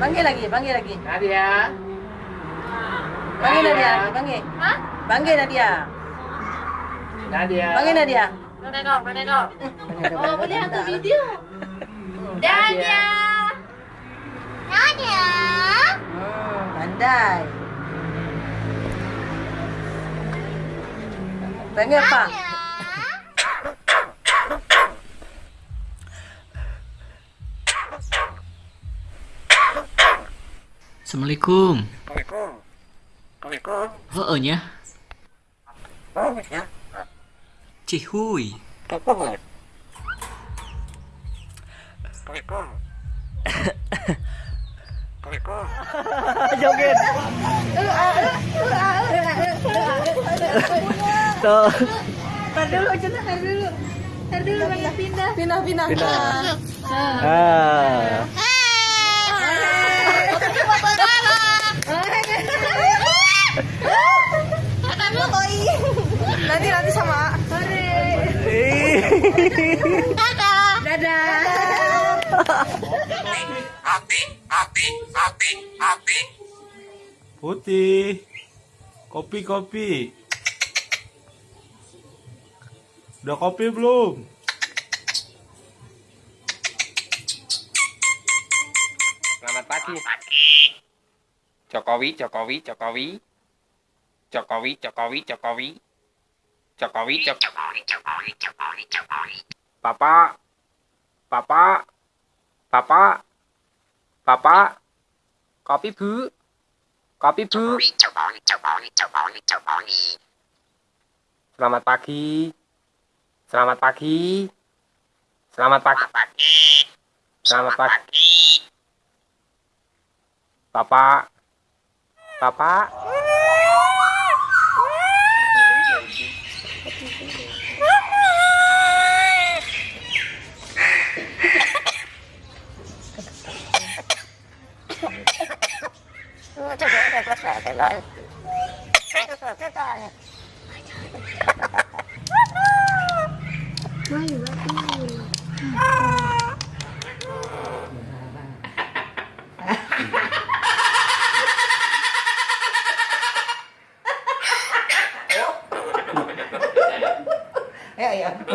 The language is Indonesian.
Panggil lagi, panggil lagi. Nadia. Panggil Nadia lagi, panggil. Hah? Panggil Nadia. Nadia. Panggil Nadia. Menengok, menengok. Oh, boleh hantar video. Dadah. Dadah. Hmm, pandai. Panggil apa? Assalamualaikum. Assalamualaikum. Assalamualaikum. Vợ nhé. Assalamualaikum. Chị Hui. Assalamualaikum. Assalamualaikum. Joget. Tuh. Tar dulu, Cina, tar dulu. Tar dulu, pengen pindah. Pindah, pindah. Ah. Putih. Kopi, kopi. Udah kopi belum? Selamat pagi. Jokowi, Jokowi, Jokowi. Jokowi, Jokowi, Jokowi. Jokowi, Jokowi, Jokowi, Jokowi, Jokowi. Papa. Papa. Papa. Papa. Kopi, Bu. Kopi, Bu. Selamat pagi. Selamat pagi. Selamat pagi. Selamat pagi. Papa. Papa. Nó cho bố này có thể cái nói Hai con sổ cái con Nói gì vậy? Yeah, yeah.